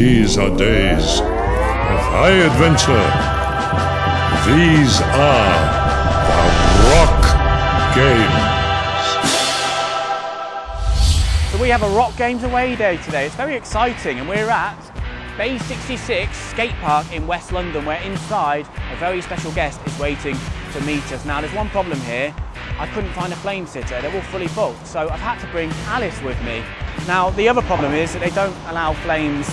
These are days of high adventure. These are the Rock Games. So we have a Rock Games away day today. It's very exciting and we're at Bay 66 skate park in West London where inside a very special guest is waiting to meet us. Now there's one problem here. I couldn't find a flame sitter, they're all fully booked. So I've had to bring Alice with me. Now the other problem is that they don't allow flames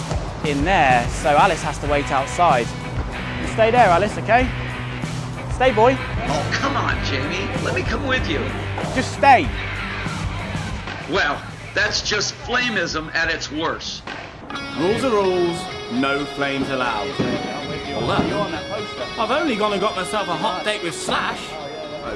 in there, so Alice has to wait outside. You stay there, Alice, okay? Stay, boy. Oh, come on, Jamie. Let me come with you. Just stay. Well, that's just flameism at its worst. Rules are rules, no flames allowed. Hold up. I've only gone and got myself a hot date with Slash.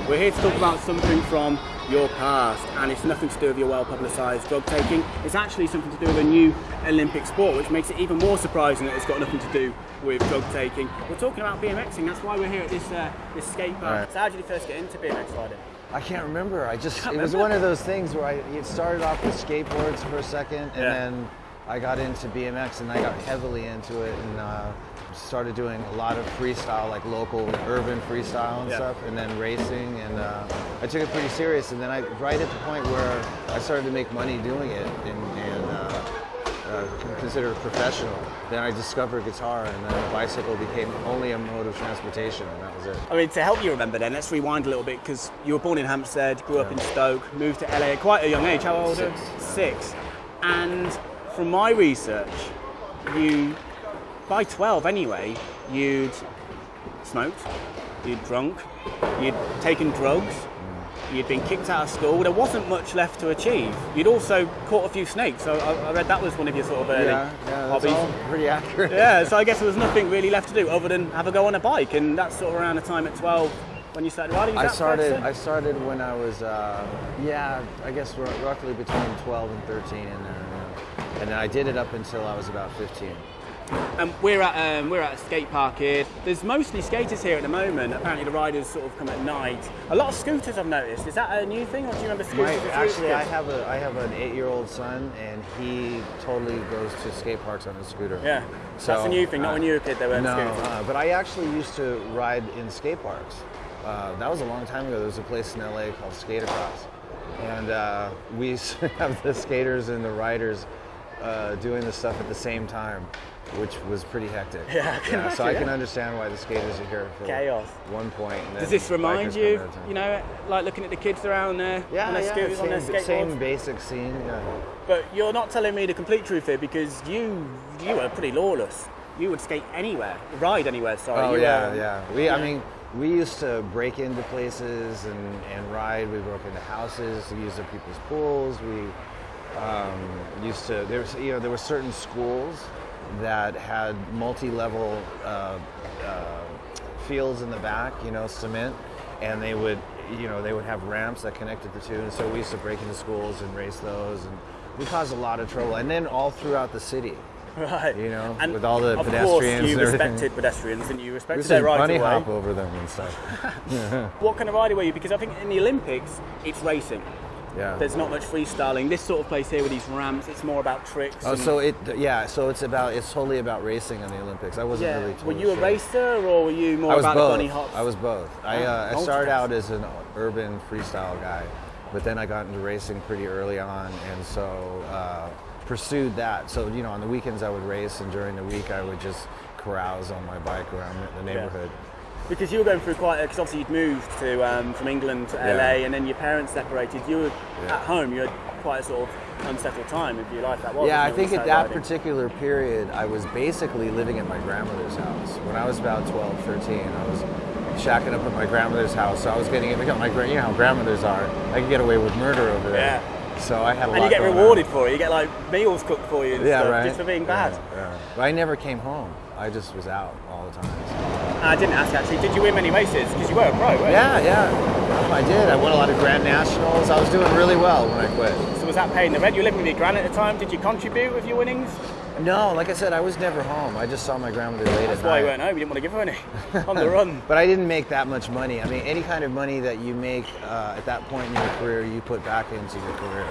We're here to talk about something from your past, and it's nothing to do with your well-publicised drug taking. It's actually something to do with a new Olympic sport, which makes it even more surprising that it's got nothing to do with drug taking. We're talking about BMXing. That's why we're here at this uh, this skate park. Right. So how did you first get into BMX riding? I can't remember. I just Can't it was remember? one of those things where I it started off with skateboards for a second, and Yeah. then I got into BMX, and I got heavily into it, and uh, started doing a lot of freestyle, like local urban freestyle and Yeah. stuff, and then racing, and uh, I took it pretty serious. And then I right at the point where I started to make money doing it, and, and uh, uh, consider it professional. Then I discovered guitar, and then the bicycle became only a mode of transportation, and that was it. I mean, to help you remember then, let's rewind a little bit because you were born in Hampstead, grew up in Stoke, moved to LA at quite a young age. How old? are you? Six. Six. And from my research, you, by 12 anyway, you'd smoked, you'd drunk, you'd taken drugs, you'd been kicked out of school. There wasn't much left to achieve. You'd also caught a few snakes. So I, I read that was one of your sort of early Yeah, yeah, hobbies. pretty accurate. Yeah, so I guess there was nothing really left to do other than have a go on a bike, and that's sort of around the time at 12 when you started riding. I that fair to started. I started when I was, uh, yeah, I guess roughly between 12 and 13 in there, and then I did it up until I was about 15. Um, we're at um, we're at a skate park here. There's mostly skaters here at the moment. Apparently, the riders sort of come at night. A lot of scooters I've noticed. Is that a new thing, or do you remember scooters? My, were actually, I have a I have an eight-year-old son, and he totally goes to skate parks on a scooter. Yeah, So, that's a new thing. Not uh, when you were a kid, they weren't No, scooters. uh, but I actually used to ride in skate parks. Uh, that was a long time ago. There was a place in LA called Skate Across, and uh, we used to have the skaters and the riders uh, doing the stuff at the same time, which was pretty hectic. Yeah, I can so I can understand why the skaters are here for Chaos. one point. and Does this remind you, come at a time. you know, like looking at the kids around there Yeah, on their yeah, scooters, on their same, skateboards? same basic scene. Yeah. But you're not telling me the complete truth here because you you were pretty lawless. You would skate anywhere, ride anywhere. Sorry. Oh You yeah, were- yeah. We, I mean, we used to break into places and, and ride. We broke into houses, we used up people's pools. We um, used to. There was, you know, there were certain schools that had multi-level uh, uh, fields in the back. You know, cement, and they would, you know, they would have ramps that connected the two. And so we used to break into schools and race those, and we caused a lot of trouble. And then all throughout the city. Right. You know, and with all the of pedestrians course and you respected pedestrians and you respected their right bunny of way. hop over them and stuff. What kind of rider were you? Because I think in the Olympics, it's racing. Yeah. There's not much freestyling. This sort of place here with these ramps, it's more about tricks. Oh, so it yeah, so it's about it's totally about racing on the Olympics. I wasn't yeah. really. were Totally you a sure. racer or were you more about both. the bunny hops? I was both. I, uh, I started out as an urban freestyle guy, but then I got into racing pretty early on, and so uh, pursued that. So you know, on the weekends I would race, and during the week I would just carouse on my bike around the neighborhood. Because you were going through quite, because obviously you'd moved to um, from England to Yeah. LA, and then your parents separated. You were Yeah. at home. You had quite a sort of unsettled time of your life. That was. Yeah, I think at that riding? particular period, I was basically living at my grandmother's house. When I was about 12, 13, I was shacking up at my grandmother's house. So I was getting, you know, my, you know how grandmothers are. I could get away with murder over there. Yeah. So I had a And lot you get on. rewarded for it. You get like meals cooked for you and Yeah, stuff right. just for being bad. Yeah, yeah. But I never came home. I just was out all the time. I didn't ask actually. Did you win many races? Because you were a pro, weren't you? Yeah, yeah. I did. I won a lot of grand nationals. I was doing really well when I quit. So was that paying the rent? You were living with your gran at the time. Did you contribute with your winnings? No, like I said, I was never home. I just saw my grandmother late That's at why night. you weren't home. You didn't want to give her any on the run. But I didn't make that much money. I mean, any kind of money that you make uh, at that point in your career, you put back into your career.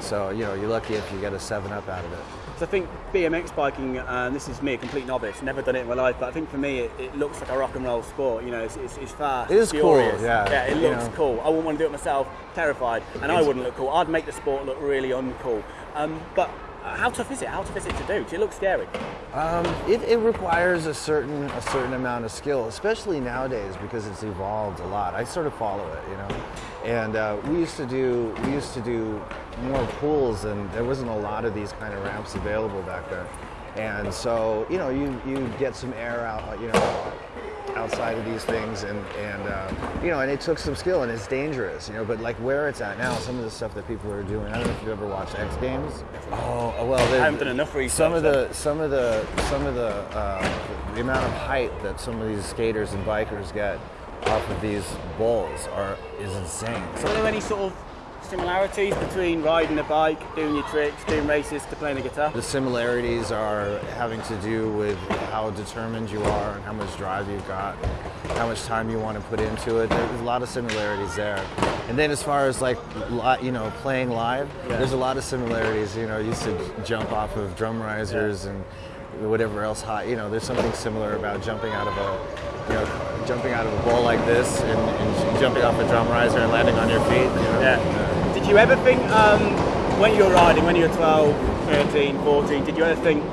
So, you know, you're lucky if you get a 7 Up out of it. So I think BMX biking, and this is me, a complete novice, never done it in my life, but I think for me it, it looks like a rock and roll sport. You know, it's, it's, it's fast. It is cool, yeah, Yeah, it looks know. cool. I wouldn't want to do it myself, terrified, and I wouldn't look cool. I'd make the sport look really uncool. Um, but how tough is it? How tough is it to do? Does it look scary? Um, it, it requires a certain a certain amount of skill, especially nowadays because it's evolved a lot. I sort of follow it, you know. And uh, we used to do we used to do more pools, and there wasn't a lot of these kind of ramps available back then. And so you know you you get some air out, you know, outside of these things, and and uh, you know, and it took some skill, and it's dangerous, you know. But like where it's at now, some of the stuff that people are doing. I don't know if you ever watched X Games. Oh well, I haven't done enough research. Some of the some of the some of the uh, the amount of height that some of these skaters and bikers get off of these bowls are is insane. So are there any sort of similarities between riding a bike, doing your tricks, doing races to playing the guitar? The similarities are having to do with how determined you are and how much drive you've got, how much time you want to put into it. There's a lot of similarities there. And then as far as like, you know, playing live, there's a lot of similarities. You know, I used to jump off of drum risers and whatever else high. You know, there's something similar about jumping out of a, you know, jumping out of a bowl like this and, and jumping off a drum riser and landing on your feet. You know? Yeah. Did you ever think, um, when you were riding, when you were 12, 13, 14, did you ever think,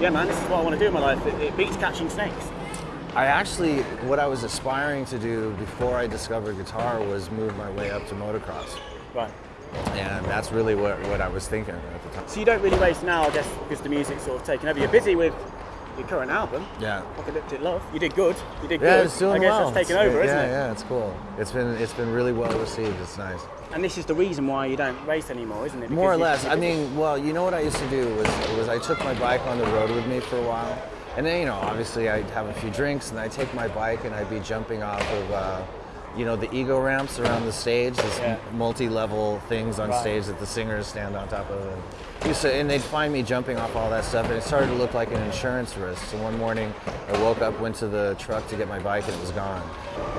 yeah man, this is what I want to do in my life, it, it beats catching snakes? I actually, what I was aspiring to do before I discovered guitar was move my way up to motocross. Right. And that's really what, what I was thinking at the time. So you don't really race now, I guess, because the music's sort of taken over. You're busy with your current album, Yeah. Apocalyptic Love. You did good. You did Yeah, good. it's doing I guess well. that's taken It's- over, isn't yeah, it? Yeah, yeah, it's cool. It's been it's been really well received. It's nice. And this is the reason why you don't race anymore, isn't it? More or less. I mean, well, you know what I used to do was was I took my bike on the road with me for a while, and then you know obviously I'd have a few drinks and I'd take my bike and I'd be jumping off of. Uh, you know the ego ramps around the stage, these Yeah. multi-level things on Right. stage that the singers stand on top of, and, used to, and they'd find me jumping off all that stuff, and it started to look like an insurance risk. So one morning, I woke up, went to the truck to get my bike, and it was gone.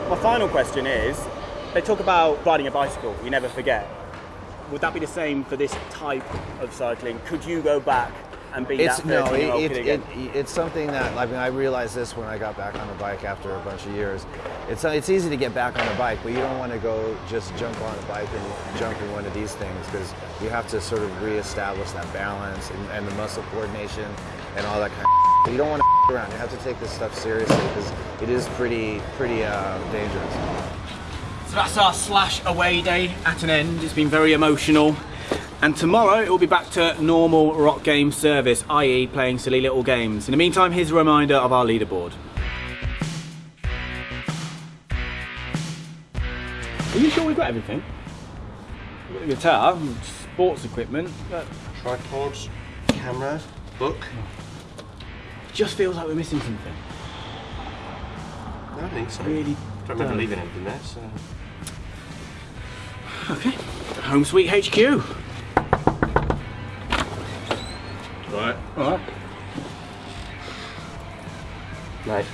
My final question is, they talk about riding a bicycle, you never forget. Would that be the same for this type of cycling? Could you go back and be It's that no, 13 it, it, it, it's something that I mean I realized this when I got back on a bike after a bunch of years. It's it's easy to get back on a bike, but you don't want to go just jump on a bike and jump in one of these things because you have to sort of reestablish that balance and, and the muscle coordination and all that kind of. You don't want to around. You have to take this stuff seriously because it is pretty pretty uh, dangerous. So that's our slash away day at an end. It's been very emotional. And tomorrow it will be back to normal rock game service, i.e., playing silly little games. In the meantime, here's a reminder of our leaderboard. Are you sure we've got everything? We've got the guitar, sports equipment, uh, Tripods, camera, book. just feels like we're missing something. No, I don't think so. Really don't remember leaving anything there, so. Okay, home sweet HQ. Right. All right. Nice.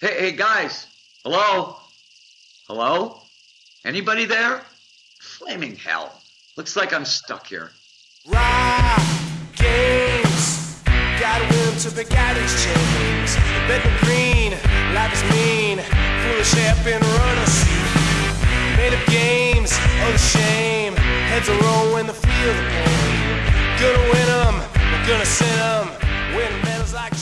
Hey, hey, guys. Hello? Hello? Anybody there? Flaming hell. Looks like I'm stuck here. Ride games, gotta win to break out these chains. The bed the green, life is mean. Foolish half been runner seat. Made up games, oh the shame. Heads are rolling the field of. Gonna win them, we're gonna send them. Win medals like